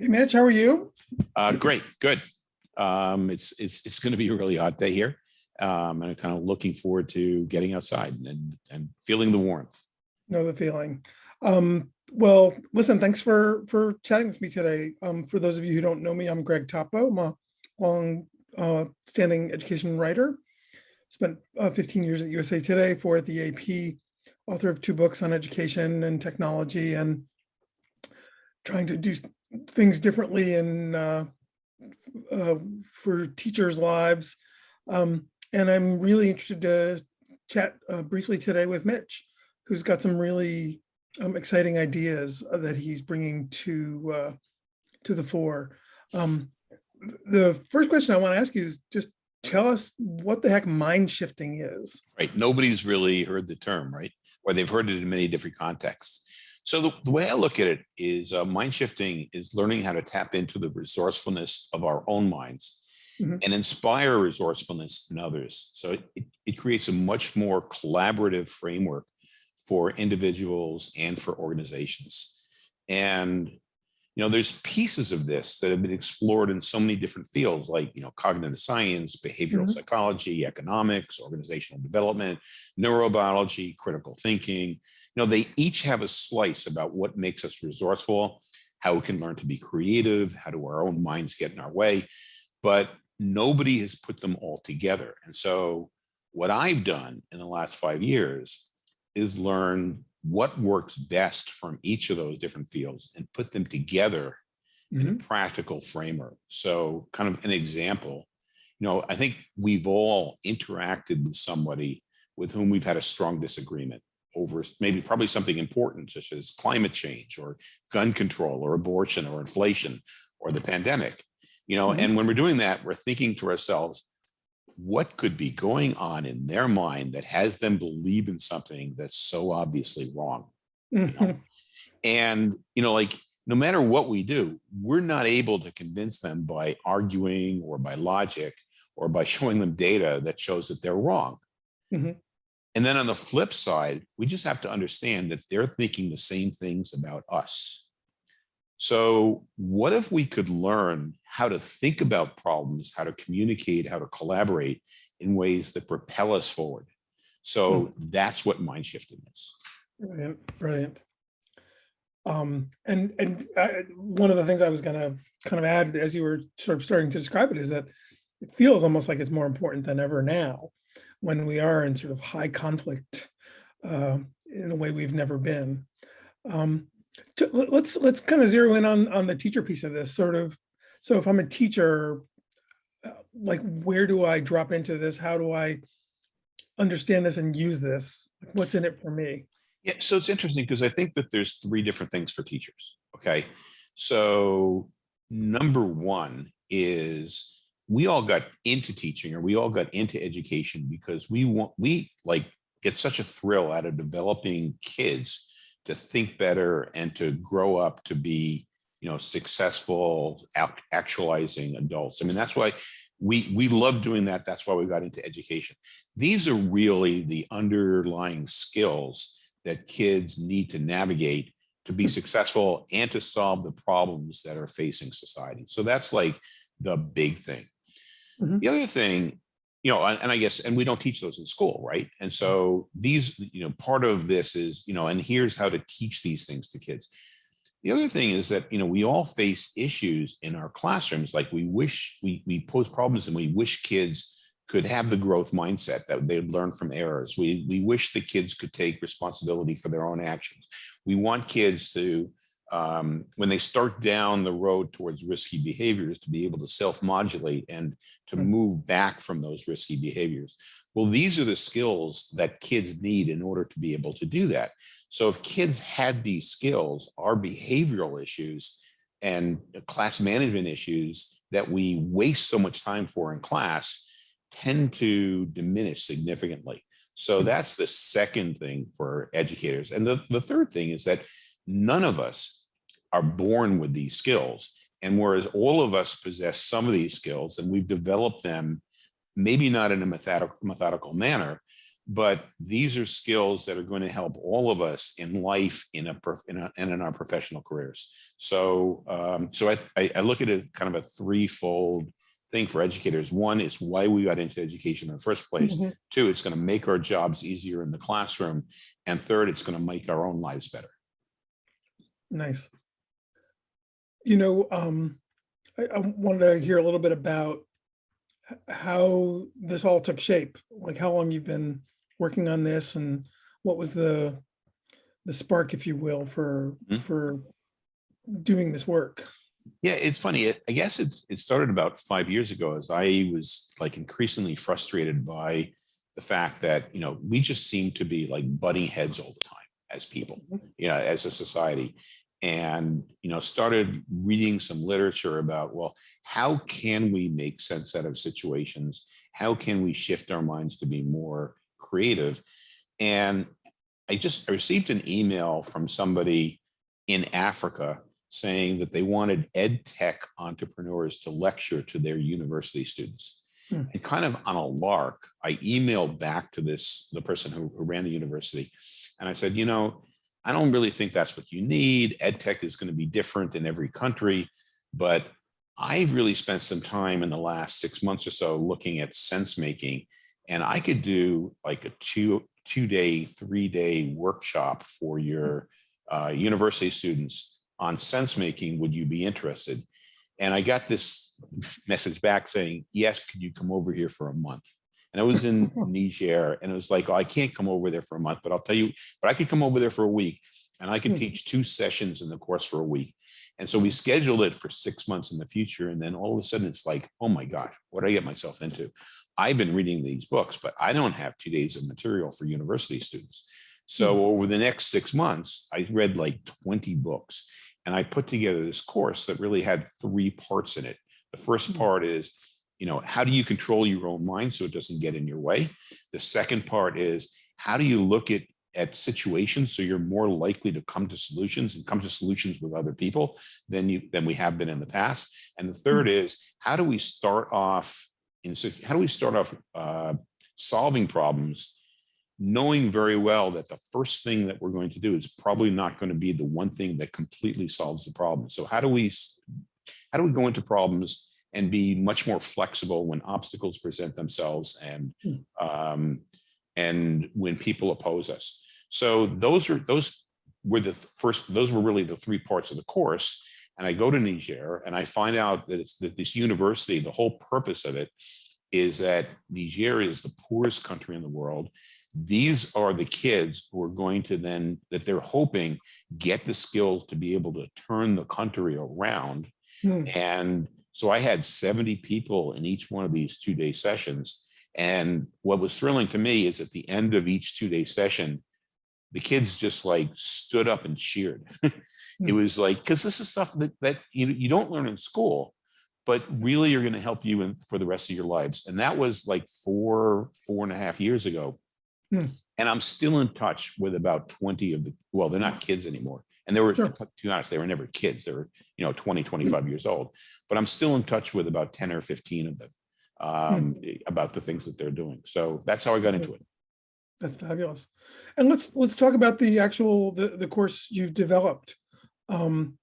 Hey Mitch, how are you? Uh, great, good. Um, it's it's it's going to be a really hot day here. Um, and I'm kind of looking forward to getting outside and and feeling the warmth. Know the feeling. Um, well, listen, thanks for for chatting with me today. Um, for those of you who don't know me, I'm Greg Toppo. I'm a long uh, standing education writer. Spent uh, 15 years at USA Today for at the AP, author of two books on education and technology and trying to do things differently in uh, uh, for teachers' lives. Um, and I'm really interested to chat uh, briefly today with Mitch, who's got some really um, exciting ideas that he's bringing to uh, to the fore. Um, the first question I want to ask you is just tell us what the heck mind shifting is. Right. Nobody's really heard the term, right? Or they've heard it in many different contexts. So the, the way I look at it is uh, mind shifting is learning how to tap into the resourcefulness of our own minds mm -hmm. and inspire resourcefulness in others. So it, it creates a much more collaborative framework for individuals and for organizations. And you know, there's pieces of this that have been explored in so many different fields like, you know, cognitive science, behavioral mm -hmm. psychology, economics, organizational development, neurobiology, critical thinking. You know, they each have a slice about what makes us resourceful, how we can learn to be creative, how do our own minds get in our way, but nobody has put them all together. And so what I've done in the last five years is learn what works best from each of those different fields and put them together mm -hmm. in a mm-hmm. practical framework. So kind of an example, you know, I think we've all interacted with somebody with whom we've had a strong disagreement over maybe probably something important such as climate change or gun control or abortion or inflation or the pandemic, you know, mm -hmm. and when we're doing that, we're thinking to ourselves, what could be going on in their mind that has them believe in something that's so obviously wrong you know? Mm-hmm. and you know like no matter what we do we're not able to convince them by arguing or by logic or by showing them data that shows that they're wrong mm -hmm. and then on the flip side we just have to understand that they're thinking the same things about us so what if we could learn how to think about problems, how to communicate, how to collaborate in ways that propel us forward? So hmm. that's what mind shifting is. Brilliant, brilliant. Um, and and I, one of the things I was going to kind of add as you were sort of starting to describe it is that it feels almost like it's more important than ever now when we are in sort of high conflict uh, in a way we've never been. Um, let's let's kind of zero in on on the teacher piece of this sort of so if i'm a teacher uh, like where do i drop into this? How do i understand this and use this? What's in it for me? Yeah so it's interesting because i think that there's three different things for teachers okay? So number one is we all got into teaching or we all got into education because we want we like get such a thrill out of developing kids to think better and to grow up to be you know successful actualizing adults i mean that's why we we love doing that that's why we got into education these are really the underlying skills that kids need to navigate to be successful and to solve the problems that are facing society so that's like the big thing mm -hmm. the other thing you know, and, I guess, and we don't teach those in school, right? And so these, you know, part of this is, you know, and here's how to teach these things to kids. The other thing is that, you know, we all face issues in our classrooms, like we wish, we, we pose problems and we wish kids could have the growth mindset that they'd learn from errors. We, we wish the kids could take responsibility for their own actions. We want kids to um, when they start down the road towards risky behaviors to be able to self-modulate and to hmm. move back from those risky behaviors. Well, these are the skills that kids need in order to be able to do that. So if kids had these skills, our behavioral issues and class management issues that we waste so much time for in class tend to diminish significantly. So hmm. that's the second thing for educators. And the, the third thing is that none of us are born with these skills. And whereas all of us possess some of these skills and we've developed them, maybe not in a methodical, methodical manner, but these are skills that are going to help all of us in life in a, in a and in our professional careers. So um, so I, I I look at it kind of a threefold thing for educators. One is why we got into education in the first place. Mhm. Two, it's going to make our jobs easier in the classroom. And third, it's going to make our own lives better. Nice. You know, um, I, I wanted to hear a little bit about how this all took shape, like how long you've been working on this and what was the the spark, if you will, for Mhm. for doing this work. Yeah, it's funny. It, I guess it's it started about five years ago as I was like increasingly frustrated by the fact that, you know, we just seem to be like butting heads all the time as people, you know, as a society. And, you know, started reading some literature about, well, how can we make sense out of situations? How can we shift our minds to be more creative? And I just I received an email from somebody in Africa saying that they wanted ed tech entrepreneurs to lecture to their university students. Hmm. And kind of on a lark, I emailed back to this, the person who, who ran the university. And I said, you know, I don't really think that's what you need. EdTech is going to be different in every country. But I've really spent some time in the last six months or so looking at sense making. And I could do like a two, two day, three day workshop for your uh, university students on sense making, would you be interested? And I got this message back saying, yes, could you come over here for a month? And I was in Niger and it was like, oh, I can't come over there for a month, but I'll tell you, but I could come over there for a week and I can Hmm. teach two sessions in the course for a week. And so we scheduled it for six months in the future. And then all of a sudden it's like, oh my gosh, what did I get myself into? I've been reading these books, but I don't have two days of material for university students. So over the next six months, I read like 20 books and I put together this course that really had three parts in it. The first Hmm. part is, you know, how do you control your own mind so it doesn't get in your way? The second part is, how do you look at at situations so you're more likely to come to solutions and come to solutions with other people than you than we have been in the past. And the third is, how do we start off in sit- how do we start off uh, solving problems knowing very well that the first thing that we're going to do is probably not going to be the one thing that completely solves the problem. So how do we how do we go into problems and be much more flexible when obstacles present themselves and Hmm. um, and when people oppose us. So those are those were the first those were really the three parts of the course. And I go to Niger and I find out that it's that this university, the whole purpose of it is that Niger is the poorest country in the world. These are the kids who are going to then, that they're hoping get the skills to be able to turn the country around. Hmm. And so I had 70 people in each one of these two day sessions. And what was thrilling to me is at the end of each two day session, the kids just like stood up and cheered. it Hmm. was like, because this is stuff that, that you, you don't learn in school, but really are going to help you in, for the rest of your lives. And that was like four, four and a half years ago. Hmm. And I'm still in touch with about 20 of the, well, they're not kids anymore. And they were, Sure. to be honest, they were never kids. They were, you know, 20, 25 years old. But I'm still in touch with about 10 or 15 of them um, about the things that they're doing. So that's how I got into it. That's fabulous. And let's let's talk about the actual the the course you've developed. Um,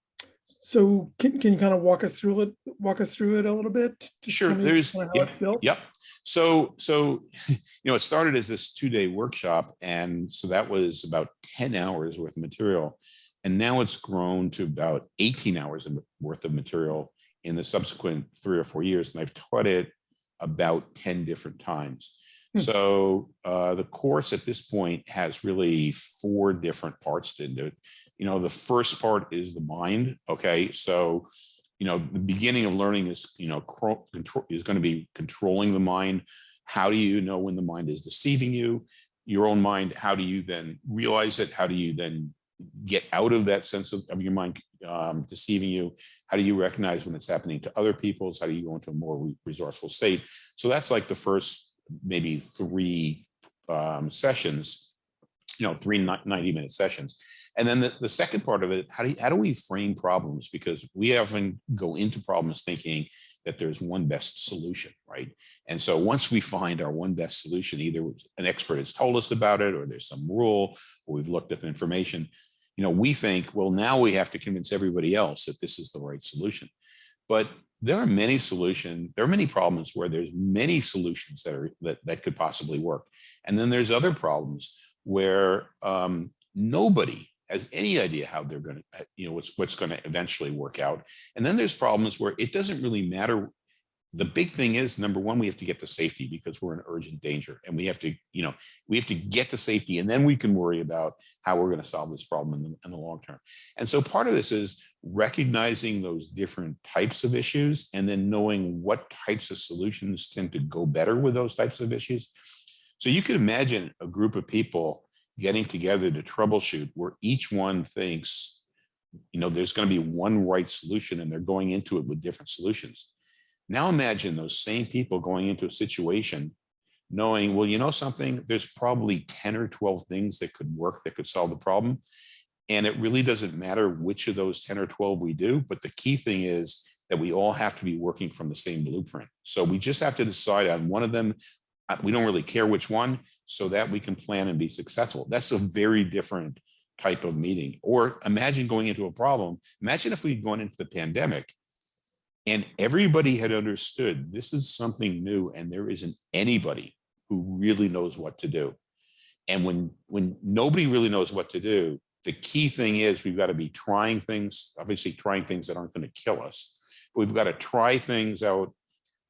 so can can you kind of walk us through it walk us through it a little bit? Sure, there's- yep, it's built? Yep. So, so, you know, it started as this two day workshop. And so that was about 10 hours worth of material. And now it's grown to about 18 hours worth of material in the subsequent three or four years. And I've taught it about 10 different times. Hmm. So uh, the course at this point has really four different parts to it. You know, the first part is the mind. Okay. So you know, the beginning of learning is, you know, control is going to be controlling the mind. How do you know when the mind is deceiving you? Your own mind, how do you then realize it? How do you then get out of that sense of, of your mind um, deceiving you? How do you recognize when it's happening to other people's? How do you go into a more resourceful state? So that's like the first maybe three um, sessions, you know, three 90 minute sessions. And then the, the second part of it, how do you, how do we frame problems? Because we often go into problems thinking that there's one best solution, right? And so once we find our one best solution, either an expert has told us about it, or there's some rule, or we've looked up information, you know, we think, well, now we have to convince everybody else that this is the right solution. But there are many solutions, there are many problems where there's many solutions that are that, that could possibly work. And then there's other problems where um, nobody has any idea how they're going to, uh, you know, what's what's going to eventually work out. And then there's problems where it doesn't really matter. The big thing is number one, we have to get to safety because we're in urgent danger and we have to, you know, we have to get to safety and then we can worry about how we're going to solve this problem in the, in the long term. And so part of this is recognizing those different types of issues and then knowing what types of solutions tend to go better with those types of issues. So you could imagine a group of people getting together to troubleshoot where each one thinks, you know, there's going to be one right solution and they're going into it with different solutions. Now imagine those same people going into a situation knowing, well, you know something, there's probably 10 or 12 things that could work that could solve the problem. And it really doesn't matter which of those 10 or 12 we do, but the key thing is that we all have to be working from the same blueprint. So we just have to decide on one of them. We don't really care which one so that we can plan and be successful. That's a very different type of meeting. Or imagine going into a problem. Imagine if we'd gone into the pandemic and everybody had understood this is something new and there isn't anybody who really knows what to do. And when, when nobody really knows what to do, the key thing is we've got to be trying things, obviously trying things that aren't going to kill us. But we've got to try things out,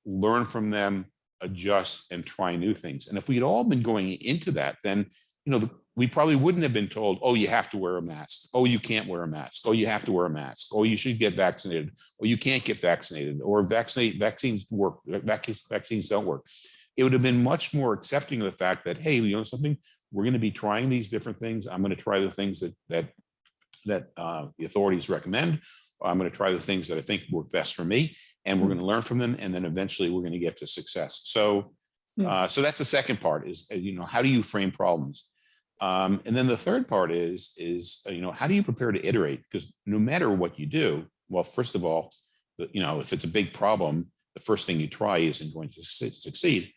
learn from them, adjust and try new things. And if we had all been going into that, then, you know, the, we probably wouldn't have been told, oh, you have to wear a mask. Oh, you can't wear a mask. Oh, you have to wear a mask. Oh, you should get vaccinated. Or you can't get vaccinated. Or vaccinate vaccines work. Vac vaccines don't work. It would have been much more accepting of the fact that, hey, you know something, we're going to be trying these different things. I'm going to try the things that that that uh, the authorities recommend. I'm going to try the things that I think work best for me, and we're going to learn from them, and then eventually we're going to get to success. So, Hmm. uh, so that's the second part is uh, you know how do you frame problems, um, and then the third part is is uh, you know how do you prepare to iterate because no matter what you do, well, first of all, the, you know if it's a big problem, the first thing you try isn't going to succeed.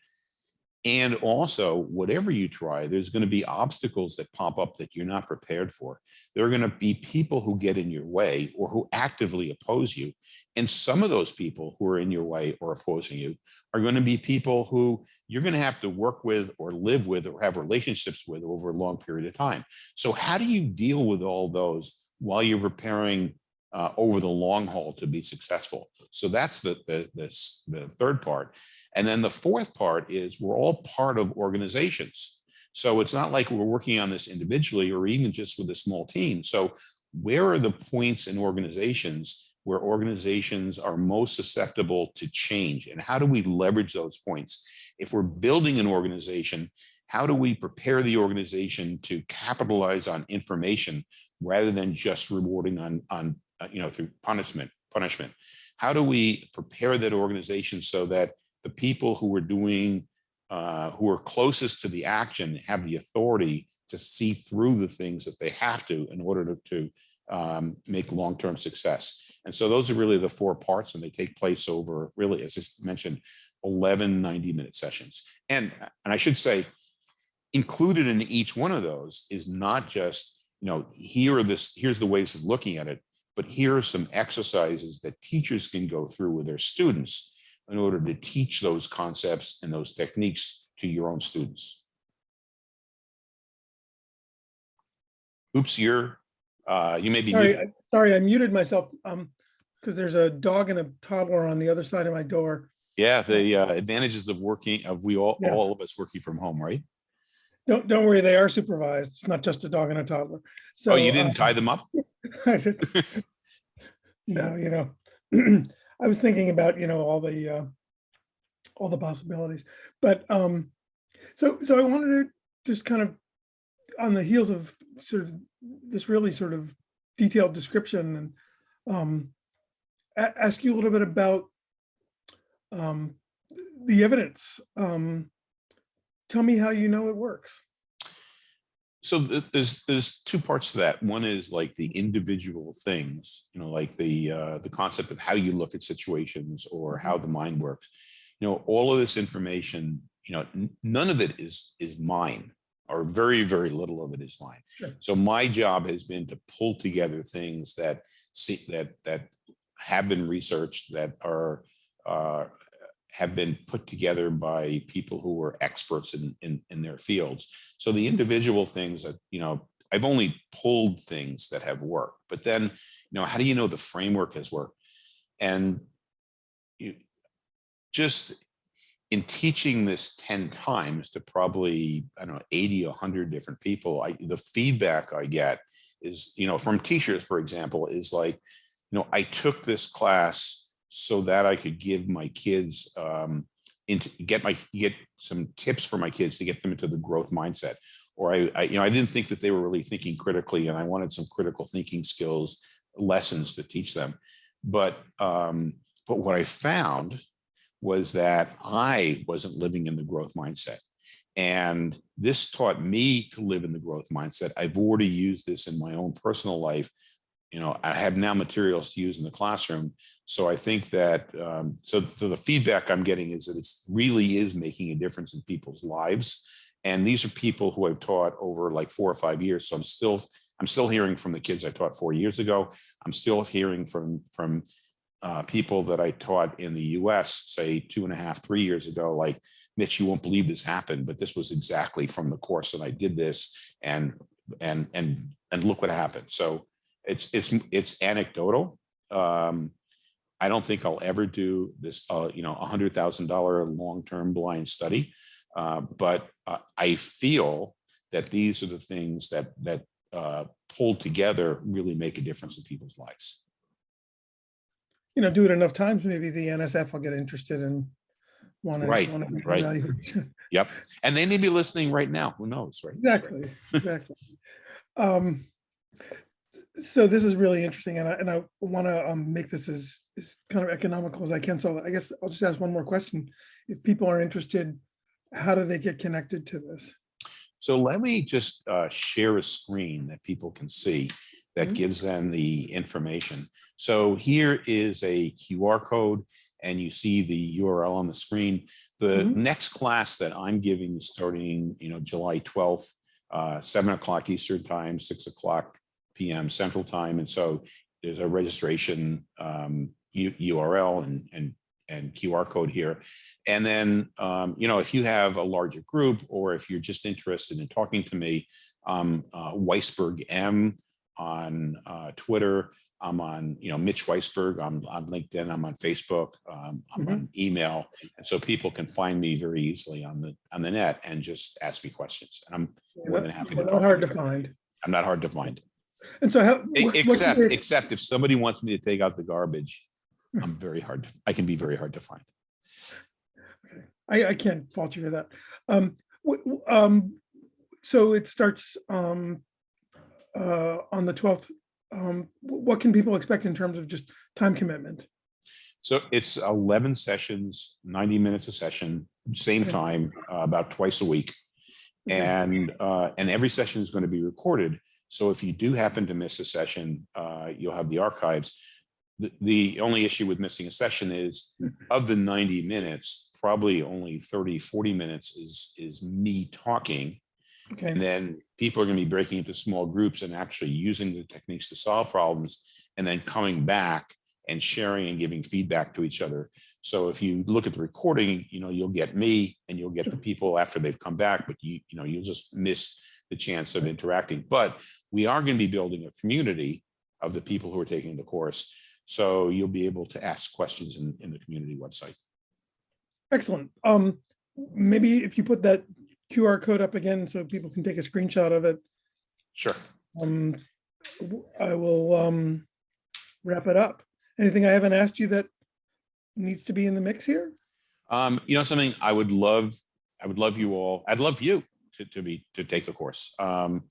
And also, whatever you try, there's going to be obstacles that pop up that you're not prepared for. There are going to be people who get in your way or who actively oppose you. And some of those people who are in your way or opposing you are going to be people who you're going to have to work with or live with or have relationships with over a long period of time. So how do you deal with all those while you're preparing uh, over the long haul to be successful? So that's the, the, the, the third part. And then the fourth part is we're all part of organizations. So it's not like we're working on this individually or even just with a small team. So where are the points in organizations where organizations are most susceptible to change and how do we leverage those points? If we're building an organization, how do we prepare the organization to capitalize on information rather than just rewarding on, on uh, you know, through punishment, punishment? How do we prepare that organization so that the people who are doing, uh, who are closest to the action have the authority to see through the things that they have to in order to, to um, make long-term success. And so those are really the four parts and they take place over really, as I mentioned, 11 90 minute sessions. And, and I should say, included in each one of those is not just, you know, here are this, here's the ways of looking at it, but here are some exercises that teachers can go through with their students in order to teach those concepts and those techniques to your own students. Oops, you're, uh, you may be, Sorry, muted. I- sorry, I muted myself, um, because there's a dog and a toddler on the other side of my door. yeah, the uh, advantages of working, of we all, Yeah. all of us working from home, right? Don't, don't worry, they are supervised. It's not just a dog and a toddler. So Oh, you uh, didn't tie them up? I just- No, you know, I was thinking about, you know, all the, uh, all the possibilities, but, um, so, so I wanted to just kind of, on the heels of sort of this really sort of detailed description and, um, ask you a little bit about, um, the evidence. Um, tell me how you know it works. so th- there's there's two parts to that. One is like the individual things, you know, like the uh, the concept of how you look at situations or how the mind works. You know, all of this information, you know, none of it is is mine, or very very little of it is mine. Sure. So my job has been to pull together things that see that that have been researched that are uh, have been put together by people who are experts in, in, in their fields. So the individual things that, you know, I've only pulled things that have worked, but then, you know, how do you know the framework has worked? And you just in teaching this 10 times to probably, I don't know, 80, 100 different people, I, the feedback I get is, you know, from teachers, for example, is like, you know, I took this class so that I could give my kids um, into get my get some tips for my kids to get them into the growth mindset. Or I, I, you know, I didn't think that they were really thinking critically, and I wanted some critical thinking skills lessons to teach them. But um, but what I found was that I wasn't living in the growth mindset. And this taught me to live in the growth mindset. I've already used this in my own personal life you know, I have now materials to use in the classroom. So I think that, um, so, so the feedback I'm getting is that it's really is making a difference in people's lives. And these are people who I've taught over like four or five years. So I'm still, I'm still hearing from the kids I taught four years ago. I'm still hearing from, from uh, people that I taught in the US, say two and a half, three years ago, like, Mitch, you won't believe this happened, but this was exactly from the course and I did this and, and, and, and look what happened. So it's it's it's anecdotal. Um, I don't think I'll ever do this, uh, you know, a hundred thousand dollar long term blind study, uh, but uh, I feel that these are the things that that uh, pulled together really make a difference in people's lives. You know, do it enough times, maybe the NSF will get interested in wanting. Right, to right. Yep, and they may be listening right now. Who knows, right? Exactly, exactly. Um, so this is really interesting and I, and I want to um, make this as, as kind of economical as I can. So I guess I'll just ask one more question. If people are interested, how do they get connected to this? So let me just uh, share a screen that people can see that Mhm. gives them the information. So here is a QR code and you see the URL on the screen. The Mhm. next class that I'm giving is starting, you know, July 12th, uh, seven o'clock Eastern time, six o'clock PM Central Time. And so there's a registration um, URL and, and, and QR code here. And then, um, you know, if you have a larger group or if you're just interested in talking to me, um, uh, Weisberg M on uh, Twitter. I'm on, you know, Mitch Weisberg. I'm on LinkedIn. I'm on Facebook. Um, I'm Mhm. on email, and so people can find me very easily on the on the net and just ask me questions. And I'm more than happy to Not hard to find. I'm not hard to find. And so how? What- Except, except if somebody wants me to take out the garbage, I'm very hard, to. I can be very hard to find. I, I can't fault you for that. Um, um, so it starts, um, uh, on the twelfth. Um, what can people expect in terms of just time commitment? So it's 11 sessions, 90 minutes a session, same Okay. time, uh, about twice a week. Okay. And, uh, and every session is going to be recorded. So if you do happen to miss a session, uh, you'll have the archives. The, the only issue with missing a session is of the 90 minutes, probably only 30, 40 minutes is, is me talking. Okay, And then people are going to be breaking into small groups and actually using the techniques to solve problems and then coming back and sharing and giving feedback to each other. So if you look at the recording, you know, you'll get me and you'll get the people after they've come back, but you, you know, you'll just miss the chance of interacting. But we are going to be building a community of the people who are taking the course. So you'll be able to ask questions in, in the community website. excellent. Um, maybe if you put that QR code up again so people can take a screenshot of it, Sure. um, I will, um, wrap it up. Anything I haven't asked you that needs to be in the mix here? Um, you know, something I would love, I would love you all, I'd love you to, to be, to take the course. Um,